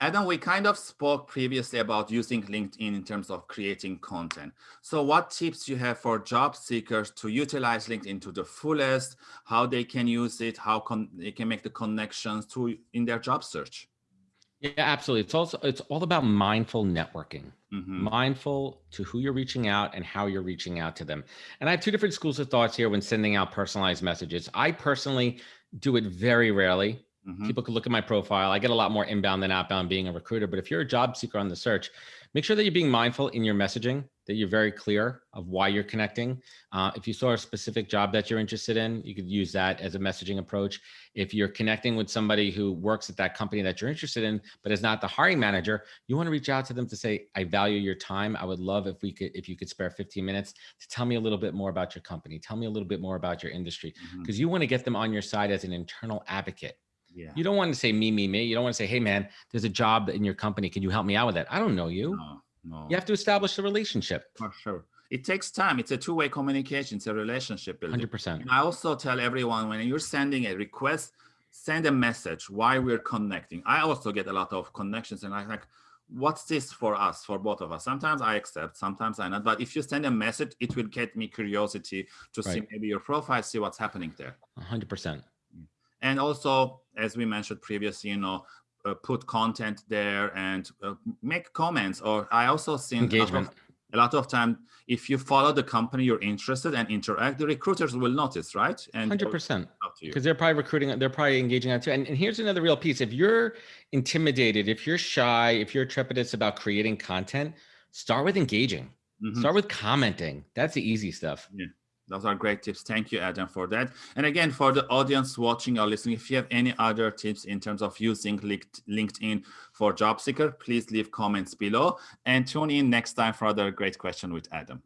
Adam, we kind of spoke previously about using LinkedIn in terms of creating content. So what tips you have for job seekers to utilize LinkedIn to the fullest, how they can use it, how can they can make the connections to in their job search? Yeah, absolutely. It's also it's all about mindful networking. Mm -hmm. Mindful to who you're reaching out and how you're reaching out to them. And I have two different schools of thoughts here when sending out personalized messages. I personally do it very rarely. Mm -hmm. People can look at my profile. I get a lot more inbound than outbound being a recruiter. But if you're a job seeker on the search, make sure that you're being mindful in your messaging, that you're very clear of why you're connecting. Uh, if you saw a specific job that you're interested in, you could use that as a messaging approach. If you're connecting with somebody who works at that company that you're interested in, but is not the hiring manager, you want to reach out to them to say, I value your time. I would love if we could, if you could spare 15 minutes to tell me a little bit more about your company. Tell me a little bit more about your industry, because mm-hmm. mm -hmm. you want to get them on your side as an internal advocate yeah. You don't want to say me, me, me. You don't want to say, hey, man, there's a job in your company. Can you help me out with that? I don't know you. No, no. You have to establish a relationship. For sure. It takes time. It's a two-way communication. It's a relationship building. 100%. I also tell everyone when you're sending a request, send a message why we're connecting. I also get a lot of connections and I like, what's this for us, for both of us? Sometimes I accept, sometimes I not. But if you send a message, it will get me curiosity to right. see maybe your profile, see what's happening there. 100%. And also, as we mentioned previously, you know, uh, put content there and uh, make comments. Or I also see engagement. A lot of time, if you follow the company you're interested and interact, the recruiters will notice, right? And 100%. Because they're probably recruiting, they're probably engaging on too. And, and here's another real piece. If you're intimidated, if you're shy, if you're trepidatious about creating content, start with engaging. Mm -hmm. Start with commenting. That's the easy stuff. Yeah. Those are great tips. Thank you, Adam, for that. And again, for the audience watching or listening, if you have any other tips in terms of using LinkedIn for job seeker, please leave comments below and tune in next time for another great question with Adam.